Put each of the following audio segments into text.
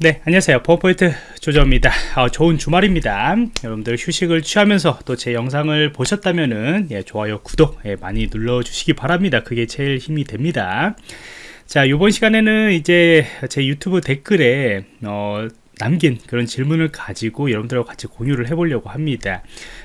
네 안녕하세요. 버퍼포인트 조정입니다. 어, 좋은 주말입니다. 여러분들 휴식을 취하면서 또 제 영상을 보셨다면 은 예, 좋아요 구독 예, 많이 눌러 주시기 바랍니다. 그게 제일 힘이 됩니다. 자 이번 시간에는 이제 제 유튜브 댓글에 어, 남긴 그런 질문을 가지고 여러분들하고 같이 공유를 해보려고 합니다.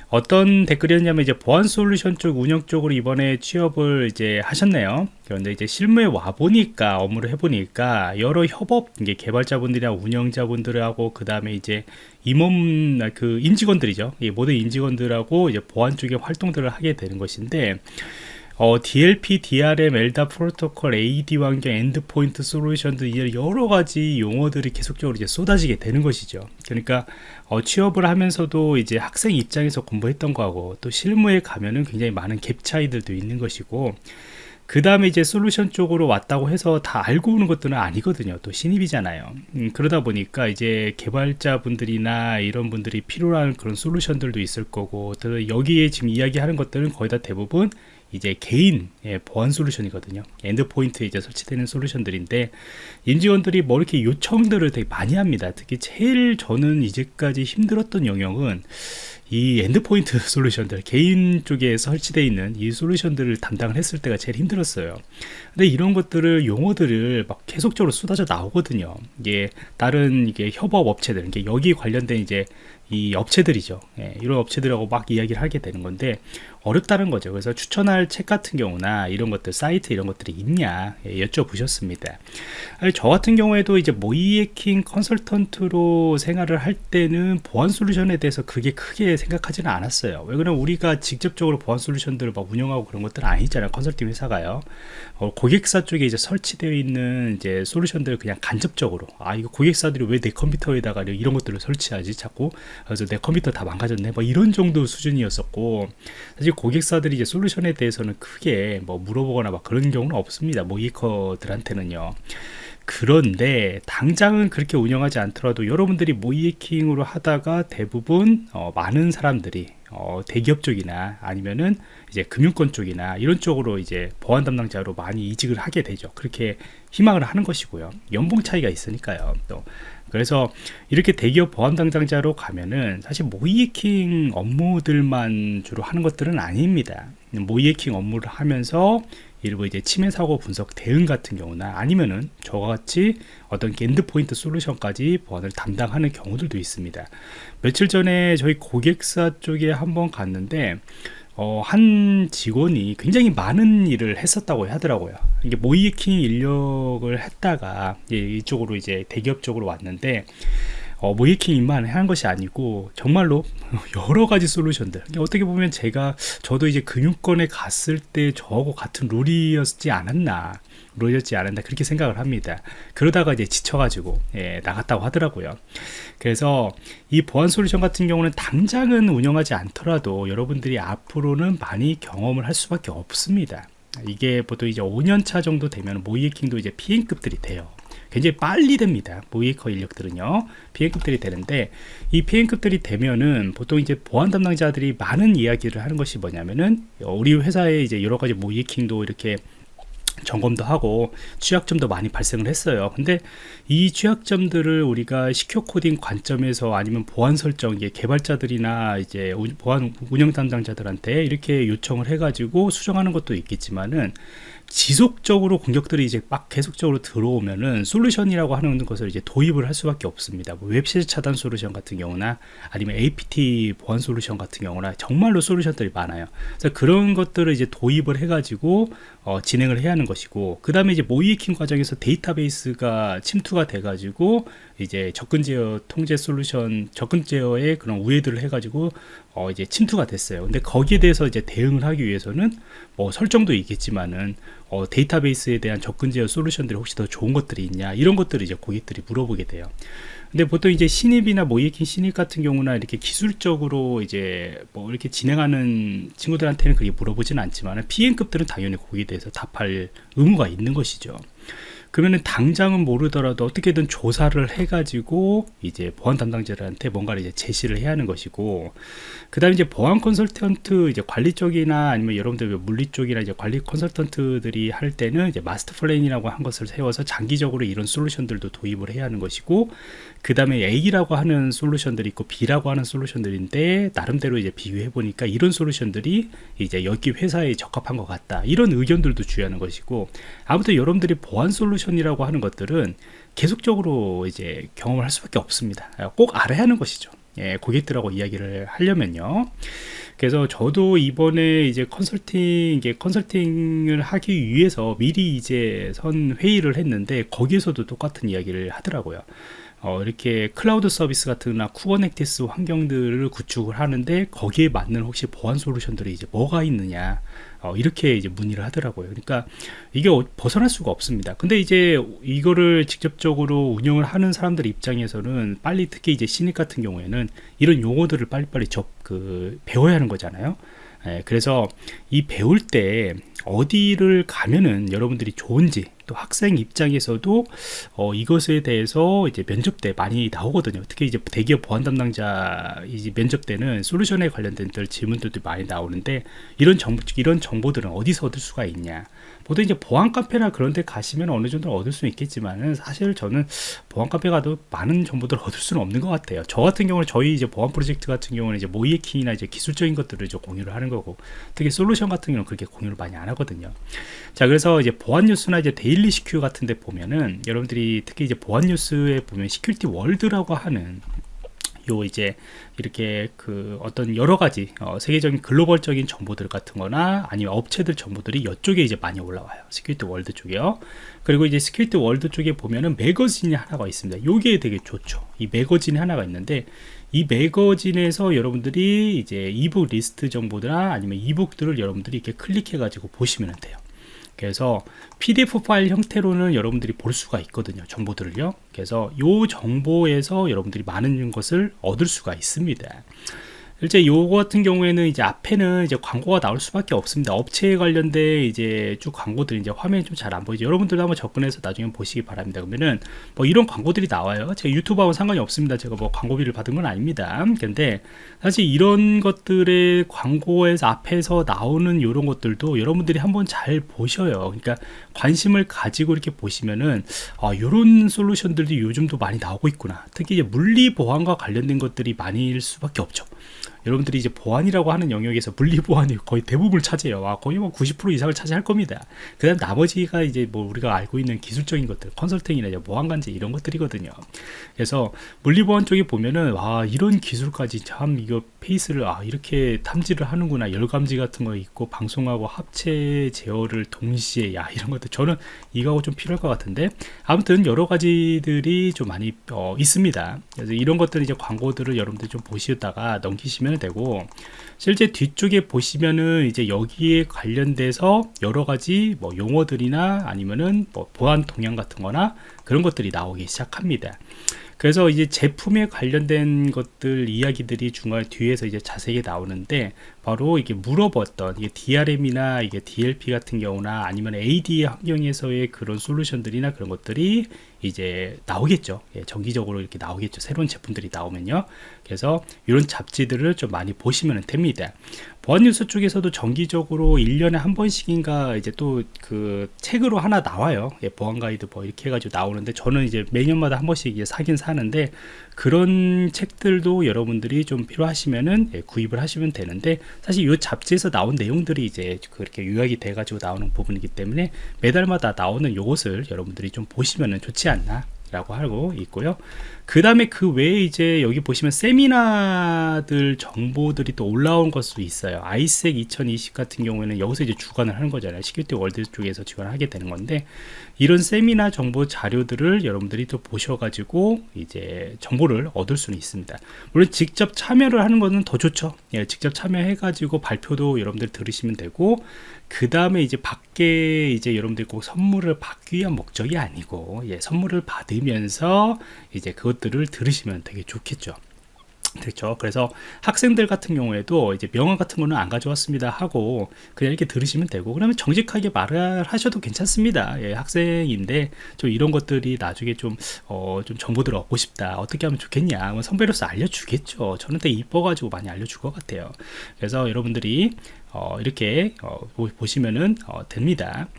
어떤 댓글이었냐면 이제 보안 솔루션 쪽 운영 쪽으로 이번에 취업을 이제 하셨네요. 그런데 이제 실무에 와 보니까 업무를 해보니까 여러 협업 이게 개발자분들이나 운영자분들하고 그 다음에 이제 임원 그 임직원들이죠. 모든 임직원들하고 이제 보안 쪽의 활동들을 하게 되는 것인데 어, DLP, DRM, LDAP 프로토콜, AD 환경, endpoint 솔루션 등 여러 가지 용어들이 계속적으로 이제 쏟아지게 되는 것이죠. 그러니까 어, 취업을 하면서도 이제 학생 입장에서 공부했던 거하고 또 실무에 가면은 굉장히 많은 갭 차이들도 있는 것이고 그 다음에 이제 솔루션 쪽으로 왔다고 해서 다 알고 오는 것들은 아니거든요 또 신입이잖아요 음, 그러다 보니까 이제 개발자 분들이나 이런 분들이 필요한 그런 솔루션들도 있을 거고 또 여기에 지금 이야기하는 것들은 거의 다 대부분 이제 개인 예, 보안 솔루션이거든요. endpoint에 이제 설치되는 솔루션들인데 임직원들이 뭐 이렇게 요청들을 되게 많이 합니다. 특히 제일 저는 이제까지 힘들었던 영역은 이 endpoint 솔루션들 개인 쪽에 설치되어 있는 이 솔루션들을 담당을 했을 때가 제일 힘들었어요. 근데 이런 것들을 용어들을 막 계속적으로 쏟아져 나오거든요. 이게 다른 이게 협업 업체들 이게 여기 관련된 이제 이 업체들이죠. 예, 이런 업체들하고 막 이야기를 하게 되는 건데 어렵다는 거죠. 그래서 추천할 책 같은 경우나 이런 것들 사이트 이런 것들이 있냐 예, 여쭤보셨습니다. 저 같은 경우에도 이제 모이에킹 컨설턴트로 생활을 할 때는 보안 솔루션에 대해서 그게 크게 생각하지는 않았어요. 왜 그러면 우리가 직접적으로 보안 솔루션들을 막 운영하고 그런 것들은 아니잖아요 컨설팅 회사가요. 어, 고객사 쪽에 이제 설치되어 있는 이제 솔루션들을 그냥 간접적으로 아 이거 고객사들이 왜 내 컴퓨터에다가 이런 것들을 설치하지 자꾸? 그래서 내 컴퓨터 다 망가졌네? 뭐 이런 정도 수준이었었고 사실 고객사들이 이제 솔루션에 대해서는 크게 뭐 물어보거나 막 그런 경우는 없습니다. 모이커들한테는요. 그런데 당장은 그렇게 운영하지 않더라도 여러분들이 모이킹으로 하다가 대부분 어, 많은 사람들이 어, 대기업 쪽이나 아니면은 이제 금융권 쪽이나 이런 쪽으로 이제 보안 담당자로 많이 이직을 하게 되죠. 그렇게 희망을 하는 것이고요. 연봉 차이가 있으니까요. 또 그래서 이렇게 대기업 보안 담당자로 가면은 사실 모의해킹 업무들만 주로 하는 것들은 아닙니다 모의해킹 업무를 하면서 일부 이제 침해 사고 분석 대응 같은 경우나 아니면은 저와 같이 어떤 endpoint 솔루션까지 보안을 담당하는 경우들도 있습니다 며칠 전에 저희 고객사 쪽에 한번 갔는데 어, 한 직원이 굉장히 많은 일을 했었다고 하더라고요. 이게 모이킹 인력을 했다가 이쪽으로 이제 대기업 쪽으로 왔는데 어, 모이킹만 한 것이 아니고 정말로 여러 가지 솔루션들. 어떻게 보면 제가 저도 이제 금융권에 갔을 때 저하고 같은 룰이었지 않았나 룰이었지 않았나 그렇게 생각을 합니다. 그러다가 이제 지쳐가지고 예, 나갔다고 하더라고요. 그래서 이 보안 솔루션 같은 경우는 당장은 운영하지 않더라도 여러분들이 앞으로는 많이 경험을 할 수밖에 없습니다 이게 보통 이제 5년차 정도 되면 모이킹도 이제 PM급들이 돼요. 굉장히 빨리 됩니다 모이커 인력들은요. PM급들이 되는데 이 PM급들이 되면은 보통 이제 보안 담당자들이 많은 이야기를 하는 것이 뭐냐면은 우리 회사에 이제 여러 가지 모이킹도 이렇게 점검도 하고 취약점도 많이 발생을 했어요. 근데 이 취약점들을 우리가 시큐어 코딩 관점에서 아니면 보안 설정 이 개발자들이나 이제 보안 운영 담당자들한테 이렇게 요청을 해 가지고 수정하는 것도 있겠지만은 지속적으로 공격들이 이제 막 계속적으로 들어오면은 솔루션이라고 하는 것을 이제 도입을 할 수밖에 없습니다. 뭐 웹실 차단 솔루션 같은 경우나 아니면 APT 보안 솔루션 같은 경우나 정말로 솔루션들이 많아요. 그래서 그런 것들을 이제 도입을 해가지고 어, 진행을 해야 하는 것이고 그 다음에 이제 모이킹 과정에서 데이터베이스가 침투가 돼가지고 이제 접근 제어 통제 솔루션 접근 제어에 그런 우회들을 해가지고 어 이제 침투가 됐어요. 근데 거기에 대해서 이제 대응을 하기 위해서는 뭐 설정도 있겠지만은 어 데이터베이스에 대한 접근 제어 솔루션들이 혹시 더 좋은 것들이 있냐 이런 것들을 이제 고객들이 물어보게 돼요. 근데 보통 이제 신입이나 모이킹 신입 같은 경우나 이렇게 기술적으로 이제 뭐 이렇게 진행하는 친구들한테는 그게 물어보지는 않지만 PM급들은 당연히 거기에 대해서 답할 의무가 있는 것이죠. 그러면은 당장은 모르더라도 어떻게든 조사를 해가지고 이제 보안 담당자들한테 뭔가를 이제 제시를 해야 하는 것이고 그 다음에 이제 보안 컨설턴트 이제 관리 쪽이나 아니면 여러분들 그 물리 쪽이나 이제 관리 컨설턴트들이 할 때는 이제 마스터 플랜이라고 한 것을 세워서 장기적으로 이런 솔루션들도 도입을 해야 하는 것이고 그 다음에 A라고 하는 솔루션들이 있고 B라고 하는 솔루션들인데 나름대로 이제 비교해 보니까 이런 솔루션들이 이제 여기 회사에 적합한 것 같다. 이런 의견들도 주의하는 것이고 아무튼 여러분들이 보안 솔루션 이라고 하는 것들은 계속적으로 이제 경험을 할 수밖에 없습니다 꼭 알아야 하는 것이죠 예, 고객들하고 이야기를 하려면요. 그래서 저도 이번에 이제 컨설팅, 컨설팅을 하기 위해서 미리 이제 선 회의를 했는데 거기에서도 똑같은 이야기를 하더라고요. 어, 이렇게 클라우드 서비스 같은 거나 Kubernetes 환경들을 구축을 하는데 거기에 맞는 혹시 보안 솔루션들이 이제 뭐가 있느냐 어, 이렇게 이제 문의를 하더라고요. 그러니까 이게 어, 벗어날 수가 없습니다. 근데 이제 이거를 직접적으로 운영을 하는 사람들 입장에서는 빨리 특히 이제 신입 같은 경우에는 이런 용어들을 빨리빨리 접, 그, 배워야 하는 거잖아요. 예, 그래서 이 배울 때 어디를 가면은 여러분들이 좋은지 또 학생 입장에서도 어, 이것에 대해서 이제 면접 때 많이 나오거든요. 특히 이제 대기업 보안 담당자 이제 면접 때는 솔루션에 관련된 질문들도 많이 나오는데 이런 정보 이런 정보들은 어디서 얻을 수가 있냐? 보통 이제 보안 카페나 그런 데 가시면 어느 정도 얻을 수 있겠지만은 사실 저는 보안 카페 가도 많은 정보들을 얻을 수는 없는 것 같아요. 저 같은 경우는 저희 이제 보안 프로젝트 같은 경우는 이제 모의해킹이나 이제 기술적인 것들을 이제 공유를 하는 거고 특히 솔루션 같은 경우는 그렇게 공유를 많이 안 하거든요. 자, 그래서 이제 보안 뉴스나 이제 데일리 시큐 같은 데 보면은 여러분들이 특히 이제 보안 뉴스에 보면 Security World라고 하는 요 이제 이렇게 그 어떤 여러 가지 어 세계적인 글로벌적인 정보들 같은 거나 아니면 업체들 정보들이 이쪽에 이제 많이 올라와요. Security World 쪽에요. 그리고 이제 Security World 쪽에 보면은 매거진이 하나가 있습니다. 요게 되게 좋죠. 이 매거진이 하나가 있는데 이 매거진에서 여러분들이 이제 e-book 리스트 정보나 아니면 e-book들을 여러분들이 이렇게 클릭해 가지고 보시면 돼요 그래서 PDF 파일 형태로는 여러분들이 볼 수가 있거든요. 정보들을요. 그래서 이 정보에서 여러분들이 많은 것을 얻을 수가 있습니다. 실제 요거 같은 경우에는 이제 앞에는 이제 광고가 나올 수밖에 없습니다. 업체에 관련된 이제 쭉 광고들이 이제 화면이 좀 잘 안 보이죠. 여러분들도 한번 접근해서 나중에 보시기 바랍니다. 그러면은 뭐 이런 광고들이 나와요. 제가 유튜브하고 상관이 없습니다. 제가 뭐 광고비를 받은 건 아닙니다. 근데 사실 이런 것들의 광고에서 앞에서 나오는 이런 것들도 여러분들이 한번 잘 보셔요. 그러니까 관심을 가지고 이렇게 보시면은 아, 이런 솔루션들이 요즘도 많이 나오고 있구나. 특히 이제 물리 보안과 관련된 것들이 많이일 수밖에 없죠. 여러분들이 이제 보안이라고 하는 영역에서 분리 보안이 거의 대부분을 차지해요. 아, 거의 뭐 90% 이상을 차지할 겁니다. 그 다음 나머지가 이제 뭐 우리가 알고 있는 기술적인 것들, 컨설팅이나 보안관제 이런 것들이거든요. 그래서 물리보안 쪽에 보면은, 아, 이런 기술까지 참 이거 페이스를, 아, 이렇게 탐지를 하는구나. 열감지 같은 거 있고, 방송하고 합체 제어를 동시에, 야, 이런 것들. 저는 이거하고 좀 필요할 것 같은데. 아무튼 여러 가지들이 좀 많이 어, 있습니다. 그래서 이런 것들 이제 광고들을 여러분들 좀 보시다가 넘기시면 보시면 되고 실제 뒤쪽에 보시면은 이제 여기에 관련돼서 여러 가지 뭐 용어들이나 아니면은 뭐 보안 동향 같은 거나 그런 것들이 나오기 시작합니다. 그래서 이제 제품에 관련된 것들 이야기들이 중간 뒤에서 이제 자세히 나오는데 바로 이게 물어봤던 이게 DRM이나 이게 DLP 같은 경우나 아니면 AD 환경에서의 그런 솔루션들이나 그런 것들이 이제 나오겠죠. 예, 정기적으로 이렇게 나오겠죠. 새로운 제품들이 나오면요. 그래서 이런 잡지들을 좀 많이 보시면 됩니다. 보안뉴스 쪽에서도 정기적으로 1년에 한 번씩인가 이제 또 그 책으로 하나 나와요. 예, 보안 가이드 뭐 이렇게 해가지고 나오는데 저는 이제 매년마다 한 번씩 이제 사긴 사는데 그런 책들도 여러분들이 좀 필요하시면은 예, 구입을 하시면 되는데 사실 이 잡지에서 나온 내용들이 이제 그렇게 요약이 돼 가지고 나오는 부분이기 때문에 매달마다 나오는 요것을 여러분들이 좀 보시면은 좋지 않나 라고 하고 있고요 그 다음에 그 외에 이제 여기 보시면 세미나들 정보들이 또 올라온 것도 있어요. ISEC 2020 같은 경우에는 여기서 이제 주관을 하는 거잖아요. Security World 쪽에서 주관을 하게 되는 건데 이런 세미나 정보 자료들을 여러분들이 또 보셔가지고 이제 정보를 얻을 수는 있습니다. 물론 직접 참여를 하는 것은 더 좋죠. 예, 직접 참여해 가지고 발표도 여러분들 들으시면 되고 그 다음에 이제 밖에 이제 여러분들 꼭 선물을 받기 위한 목적이 아니고 예, 선물을 받으면서 이제 그 것들을 들으시면 되게 좋겠죠 그렇죠. 그래서 학생들 같은 경우에도 이제 명함 같은 거는 안 가져왔습니다 하고 그냥 이렇게 들으시면 되고 그러면 정직하게 말을 하셔도 괜찮습니다. 예, 학생인데 좀 이런 것들이 나중에 좀, 어, 좀 정보들을 얻고 싶다. 어떻게 하면 좋겠냐. 뭐 선배로서 알려주겠죠. 저는 되게 이뻐가지고 많이 알려줄 것 같아요. 그래서 여러분들이 어, 이렇게 어, 보시면은 어, 됩니다.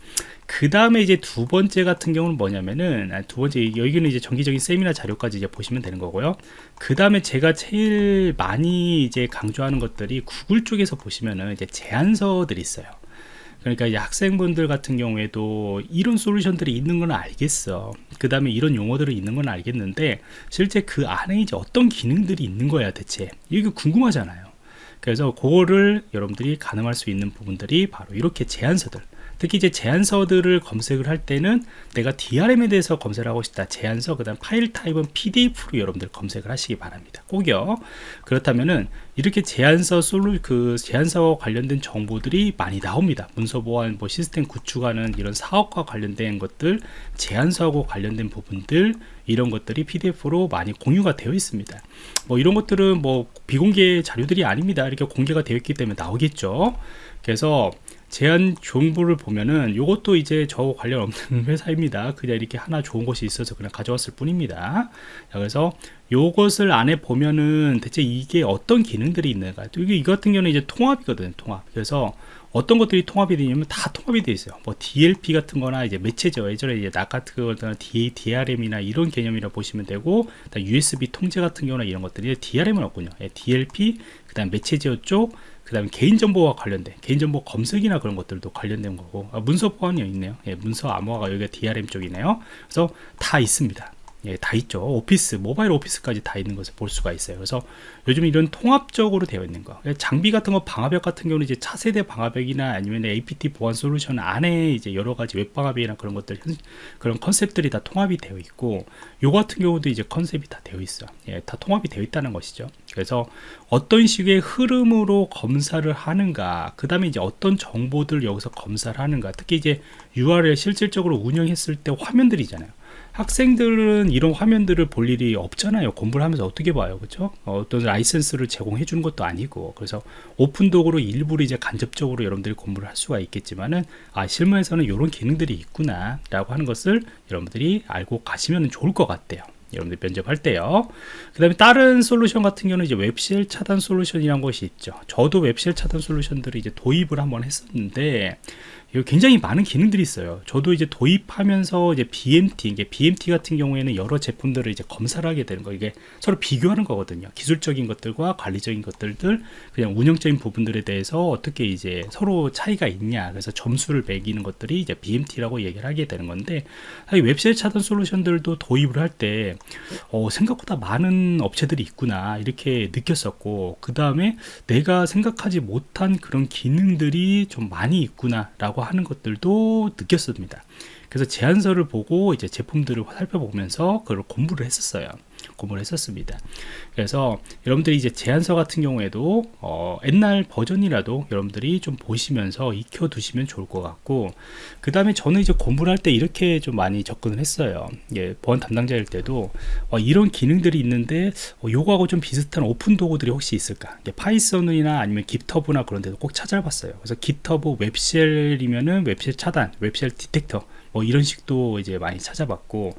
그 다음에 이제 두 번째 같은 경우는 뭐냐면은 아, 두 번째 여기는 이제 정기적인 세미나 자료까지 이제 보시면 되는 거고요. 그 다음에 제가 제일 많이 이제 강조하는 것들이 구글 쪽에서 보시면은 이제 제안서들이 있어요. 그러니까 이제 학생분들 같은 경우에도 이런 솔루션들이 있는 건 알겠어. 그 다음에 이런 용어들이 있는 건 알겠는데 실제 그 안에 이제 어떤 기능들이 있는 거야 대체 이게 궁금하잖아요. 그래서 그거를 여러분들이 가늠할 수 있는 부분들이 바로 이렇게 제안서들. 특히 이제 제안서들을 검색을 할 때는 내가 DRM에 대해서 검색을 하고 싶다. 제안서 그 다음 파일 타입은 PDF로 여러분들 검색을 하시기 바랍니다. 꼭요. 그렇다면은 이렇게 제안서 솔루 그 제안서 관련된 정보들이 많이 나옵니다. 문서 보안 뭐 시스템 구축하는 이런 사업과 관련된 것들 제안서하고 관련된 부분들 이런 것들이 PDF로 많이 공유가 되어 있습니다. 뭐 이런 것들은 뭐 비공개 자료들이 아닙니다. 이렇게 공개가 되어 있기 때문에 나오겠죠. 그래서 제한 정보를 보면은 이것도 이제 저 관련 없는 회사입니다. 그냥 이렇게 하나 좋은 것이 있어서 그냥 가져왔을 뿐입니다. 그래서 요것을 안에 보면은 대체 이게 어떤 기능들이 있는가. 이게 이 같은 경우는 이제 통합이거든요 통합. 그래서 어떤 것들이 통합이 되냐면 다 통합이 되어 있어요. 뭐 DLP 같은 거나 이제 매체죠. 예전에 이제 낙 같은 거나 DRM이나 이런 개념이라 보시면 되고 USB 통제 같은 경우나 이런 것들이 DRM은 없군요. 예, DLP 그 다음 매체제어 쪽 그 다음에 개인정보와 관련된 개인정보 검색이나 그런 것들도 관련된 거고. 아, 문서 보안이 있네요. 예, 문서 암호화가 여기가 DRM 쪽이네요. 그래서 다 있습니다 예, 다 있죠. 오피스, 모바일 오피스까지 다 있는 것을 볼 수가 있어요. 그래서 요즘 이런 통합적으로 되어 있는 거. 예, 장비 같은 거 방화벽 같은 경우는 이제 차세대 방화벽이나 아니면 APT 보안 솔루션 안에 이제 여러 가지 웹 방화벽이나 그런 것들, 그런 컨셉들이 다 통합이 되어 있고, 요 같은 경우도 이제 컨셉이 다 되어 있어. 예, 다 통합이 되어 있다는 것이죠. 그래서 어떤 식의 흐름으로 검사를 하는가, 그 다음에 이제 어떤 정보들 여기서 검사를 하는가, 특히 이제 URL 실질적으로 운영했을 때 화면들이잖아요. 학생들은 이런 화면들을 볼 일이 없잖아요. 공부를 하면서 어떻게 봐요? 그렇죠 어떤 라이센스를 제공해 주는 것도 아니고. 그래서 오픈독으로 일부러 이제 간접적으로 여러분들이 공부를 할 수가 있겠지만은 아 실무에서는 이런 기능들이 있구나 라고 하는 것을 여러분들이 알고 가시면 좋을 것 같아요. 여러분들 면접할 때요. 그 다음에 다른 솔루션 같은 경우는 이제 웹쉘 차단 솔루션이라는 것이 있죠. 저도 웹쉘 차단 솔루션들을 이제 도입을 한번 했었는데 굉장히 많은 기능들이 있어요. 저도 이제 도입하면서 이제 BMT, 이게 BMT 같은 경우에는 여러 제품들을 이제 검사를 하게 되는 거, 이게 서로 비교하는 거거든요. 기술적인 것들과 관리적인 것들들, 그냥 운영적인 부분들에 대해서 어떻게 이제 서로 차이가 있냐, 그래서 점수를 매기는 것들이 이제 BMT라고 얘기를 하게 되는 건데, 웹사이트 차단 솔루션들도 도입을 할 때, 어, 생각보다 많은 업체들이 있구나, 이렇게 느꼈었고, 그 다음에 내가 생각하지 못한 그런 기능들이 좀 많이 있구나라고 하는 것들도 느꼈습니다. 그래서 제안서를 보고 이제 제품들을 살펴보면서 그걸 공부를 했었어요. 공부를 했었습니다. 그래서 여러분들이 이제 제안서 같은 경우에도 어, 옛날 버전이라도 여러분들이 좀 보시면서 익혀 두시면 좋을 것 같고 그 다음에 저는 이제 공부를 할 때 이렇게 좀 많이 접근을 했어요. 예, 보안 담당자일 때도 어, 이런 기능들이 있는데 어, 요거하고 좀 비슷한 오픈 도구들이 혹시 있을까? 예, Python이나 아니면 GitHub나 그런 데도 꼭 찾아봤어요. 그래서 깃허브 웹쉘이면은 웹쉘 차단, 웹쉘 디텍터 뭐 이런 식도 이제 많이 찾아봤고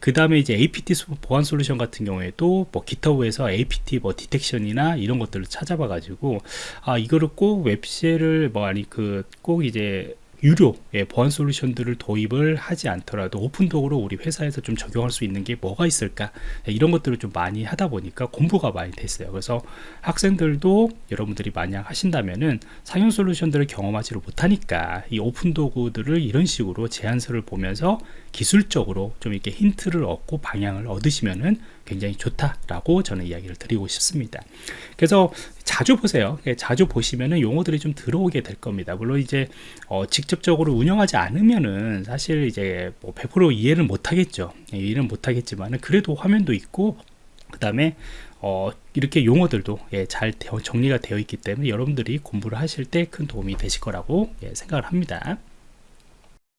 그 다음에 이제 APT 보안 솔루션 같은 경우에도 뭐 기타브에서 APT 뭐 디텍션이나 이런 것들을 찾아봐 가지고 아 이거를 꼭 웹쉘을 뭐 아니 그 꼭 이제 유료 예, 보안 솔루션들을 도입을 하지 않더라도 오픈독으로 우리 회사에서 좀 적용할 수 있는 게 뭐가 있을까 예, 이런 것들을 좀 많이 하다 보니까 공부가 많이 됐어요 그래서 학생들도 여러분들이 만약 하신다면은 상용 솔루션들을 경험하지를 못하니까 이 오픈도구들을 이런 식으로 제안서를 보면서 기술적으로 좀 이렇게 힌트를 얻고 방향을 얻으시면은 굉장히 좋다라고 저는 이야기를 드리고 싶습니다. 그래서 자주 보세요. 예, 자주 보시면은 용어들이 좀 들어오게 될 겁니다. 물론 이제 어, 직접적으로 운영하지 않으면은 사실 이제 뭐 100% 이해를 못 하겠죠. 예, 이해는 못 하겠지만은 그래도 화면도 있고 그 다음에 어, 이렇게 용어들도 예, 잘 정리가 되어 있기 때문에 여러분들이 공부를 하실 때 큰 도움이 되실 거라고 예, 생각을 합니다.